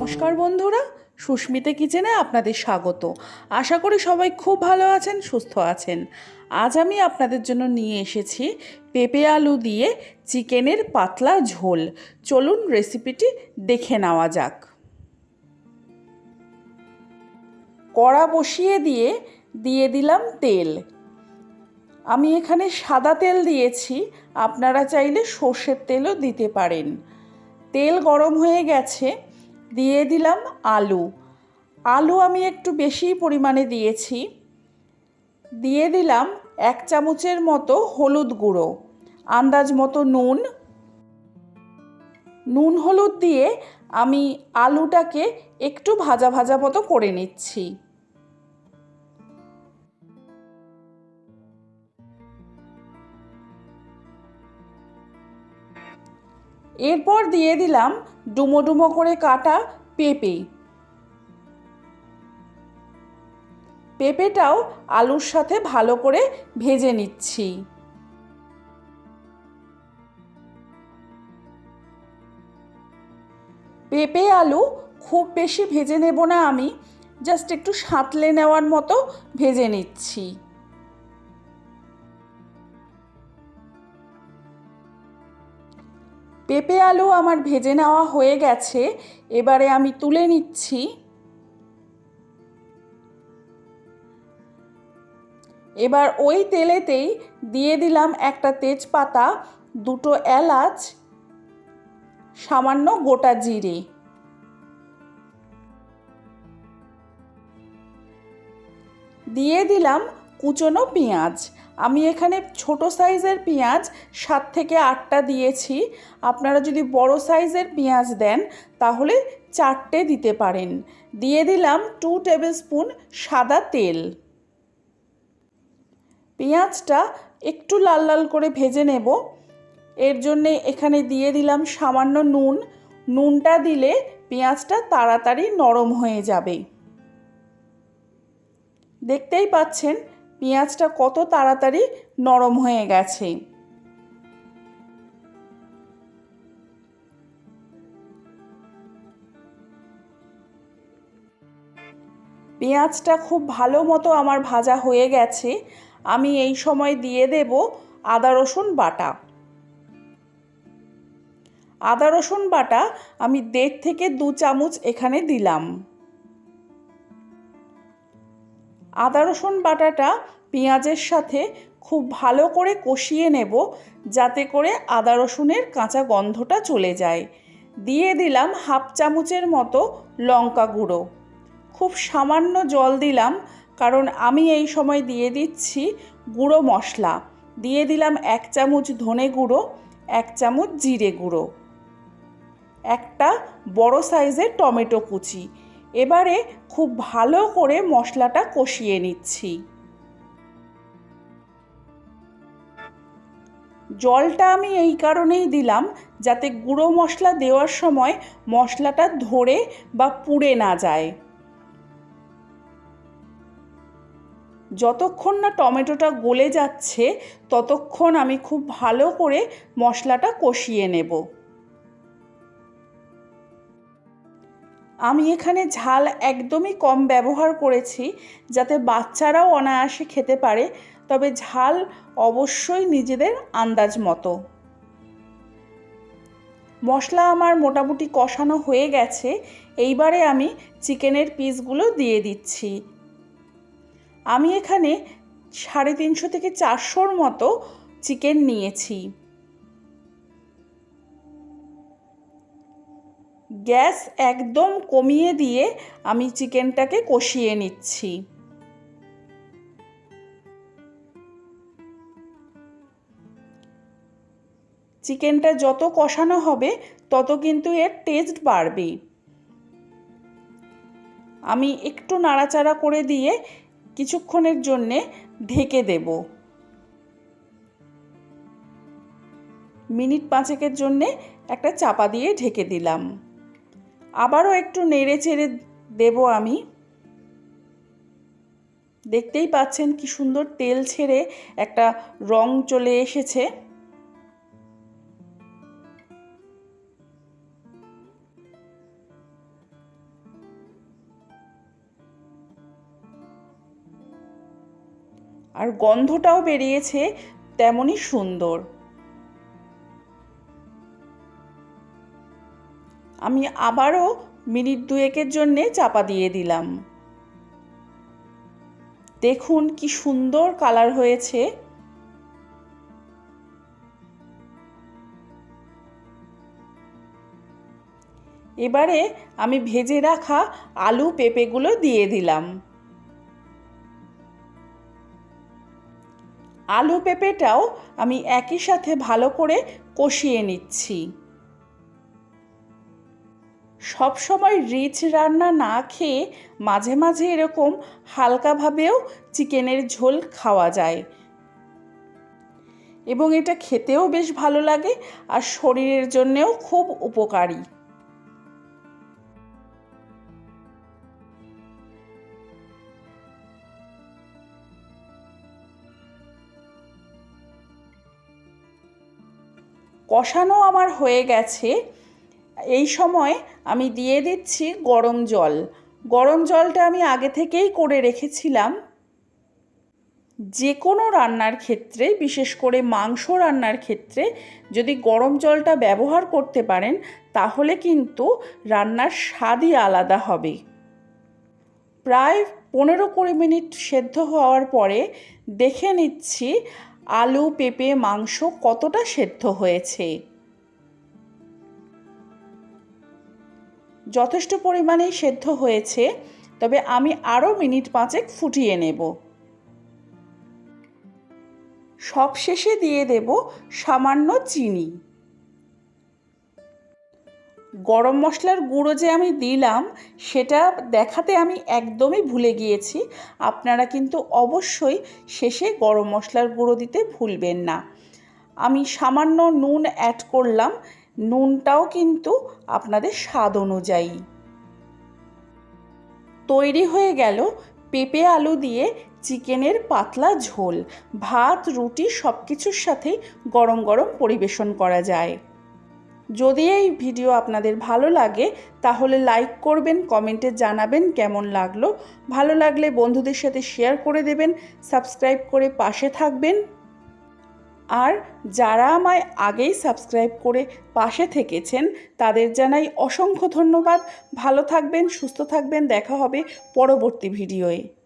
নমস্কার বন্ধুরা, সুস্মিতা কিচেনে আপনাদের স্বাগত। আশা করি সবাই খুব ভালো আছেন, সুস্থ আছেন। আজ আমি আপনাদের জন্য নিয়ে এসেছি পেঁপে আলু দিয়ে চিকেনের পাতলা ঝোল। চলুন রেসিপিটি দেখে নেওয়া যাক। কড়া বসিয়ে দিয়ে দিয়ে দিলাম তেল। আমি এখানে সাদা তেল দিয়েছি, আপনারা চাইলে সর্ষের তেলও দিতে পারেন। তেল গরম হয়ে গেছে দিয়ে দিলাম আলু। আলু আমি একটু বেশি পরিমাণে দিয়েছি। দিয়ে দিলাম এক চামচের মতো হলুদ গুঁড়ো, আন্দাজ মতো নুন। নুন হলুদ দিয়ে আমি আলুটাকে একটু ভাজা ভাজা মতো করে নিচ্ছি। এরপর দিয়ে দিলাম ডুমো ডুমো করে কাটা পেঁপে। পেঁপেটাও আলুর সাথে ভালো করে ভেজে নিচ্ছি। পেঁপে, আলু খুব বেশি ভেজে নেব না আমি, জাস্ট একটু সাঁতলে নেওয়ার মতো ভেজে নিচ্ছি। পেঁপে আলু আমার ভেজে নেওয়া হয়ে গেছে, এবারে আমি তুলে নিচ্ছি। এবার ওই তেলেতেই দিয়ে দিলাম একটা তেজপাতা, দুটো এলাচ, সামান্য গোটা জিরে। দিয়ে দিলাম কুচনো পেঁয়াজ। আমি এখানে ছোট সাইজের পেঁয়াজ সাত থেকে আটটা দিয়েছি। আপনারা যদি বড় সাইজের পেঁয়াজ দেন, তাহলে চারটে দিতে পারেন। দিয়ে দিলাম টু টেবিল স্পুন সাদা তেল। পেঁয়াজটা একটু লাল লাল করে ভেজে নেব। এর জন্যে এখানে দিয়ে দিলাম সামান্য নুন। নুনটা দিলে পেঁয়াজটা তাড়াতাড়ি নরম হয়ে যাবে। দেখতেই পাচ্ছেন পেঁয়াজটা কত তাড়াতাড়ি নরম হয়ে গেছে। পেঁয়াজটা খুব ভালো মতো আমার ভাজা হয়ে গেছে। আমি এই সময় দিয়ে দেব আদা, রসুন বাটা। আদা, রসুন বাটা আমি দেড় থেকে দু চামচ এখানে দিলাম। আদা, রসুন বাটাটা পেঁয়াজের সাথে খুব ভালো করে কষিয়ে নেব যাতে করে আদা, রসুনের কাঁচা গন্ধটা চলে যায়। দিয়ে দিলাম হাফ চামচের মতো লঙ্কা গুঁড়ো। খুব সামান্য জল দিলাম কারণ আমি এই সময় দিয়ে দিচ্ছি গুঁড়ো মশলা। দিয়ে দিলাম এক চামচ ধনে গুঁড়ো, এক চামচ জিরে গুঁড়ো। একটা বড় সাইজের টমেটো কুচি। এবারে খুব ভালো করে মশলাটা কষিয়ে নিচ্ছি। জলটা আমি এই কারণেই দিলাম যাতে গুঁড়ো মশলা দেওয়ার সময় মশলাটা ধরে বা পুড়ে না যায়। যতক্ষণ না টমেটোটা গলে যাচ্ছে, ততক্ষণ আমি খুব ভালো করে মশলাটা কষিয়ে নেব। আমি এখানে ঝাল একদমই কম ব্যবহার করেছি যাতে বাচ্চারাও অনায়াসে খেতে পারে, তবে ঝাল অবশ্যই নিজেদের আন্দাজ মতো। মশলা আমার মোটামুটি কষানো হয়ে গেছে, এইবারে আমি চিকেনের পিসগুলো দিয়ে দিচ্ছি। আমি এখানে সাড়ে তিনশো থেকে চারশোর মতো চিকেন নিয়েছি। গ্যাস একদম কমিয়ে দিয়ে আমি চিকেনটাকে কষিয়ে নিচ্ছি। চিকেনটা যত কষানো হবে, তত কিন্তু এর টেস্ট বাড়বে। আমি একটু নাড়াচাড়া করে দিয়ে কিছুক্ষণের জন্যে ঢেকে দেব। মিনিট পাঁচেকের জন্যে একটা চাপা দিয়ে ঢেকে দিলাম। আবারও একটু নেড়ে চেড়ে দেব আমি। দেখতেই পাচ্ছেন কি সুন্দর তেল ছেড়ে একটা রং চলে এসেছে। আর গন্ধটাও বেরিয়েছে তেমনই সুন্দর। আমি আবারও মিনিট দুয়েকের জন্যে চাপা দিয়ে দিলাম। দেখুন কি সুন্দর কালার হয়েছে। এবারে আমি ভেজে রাখা আলু পেঁপেগুলো দিয়ে দিলাম। আলু পেঁপেটাও আমি একই সাথে ভালো করে কষিয়ে নিচ্ছি। সব সময় রিচ রান্না না খেয়ে মাঝে মাঝে এরকম হালকাভাবেও চিকেনের ঝোল খাওয়া যায়। এবং এটা খেতেও বেশ ভালো লাগে আর শরীরের জন্যেও খুব উপকারী। কষানো আমার হয়ে গেছে। এই সময় আমি দিয়ে দিচ্ছি গরম জল। গরম জলটা আমি আগে থেকেই করে রেখেছিলাম। যে কোনো রান্নার ক্ষেত্রে, বিশেষ করে মাংস রান্নার ক্ষেত্রে, যদি গরম জলটা ব্যবহার করতে পারেন, তাহলে কিন্তু রান্নার স্বাদই আলাদা হবে। প্রায় পনেরো কুড়ি মিনিট সেদ্ধ হওয়ার পরে দেখে নিচ্ছি আলু, পেঁপে, মাংস কতটা সেদ্ধ হয়েছে। যথেষ্ট পরিমাণেই সেদ্ধ হয়েছে, তবে আমি আরও মিনিট পাঁচেক ফুটিয়ে নেব। সব শেষে দিয়ে দেব সামান্য চিনি। গরম মশলার গুঁড়ো যে আমি দিলাম, সেটা দেখাতে আমি একদমই ভুলে গিয়েছি। আপনারা কিন্তু অবশ্যই শেষে গরম মশলার গুঁড়ো দিতে ভুলবেন না। আমি সামান্য নুন অ্যাড করলাম নুনটাও কিন্তু আপনাদের স্বাদ অনুযায়ী। তৈরি হয়ে গেল পেঁপে আলু দিয়ে চিকেনের পাতলা ঝোল। ভাত, রুটি সব কিছুর সাথেই গরম গরম পরিবেশন করা যায়। যদি এই ভিডিও আপনাদের ভালো লাগে, তাহলে লাইক করবেন, কমেন্টে জানাবেন কেমন লাগল। ভালো লাগলে বন্ধুদের সাথে শেয়ার করে দেবেন, সাবস্ক্রাইব করে পাশে থাকবেন। আর যারা আমায় আগেই সাবস্ক্রাইব করে পাশে থেকেছেন, তাদের জানাই অসংখ্য ধন্যবাদ। ভালো থাকবেন, সুস্থ থাকবেন। দেখা হবে পরবর্তী ভিডিওয়ে।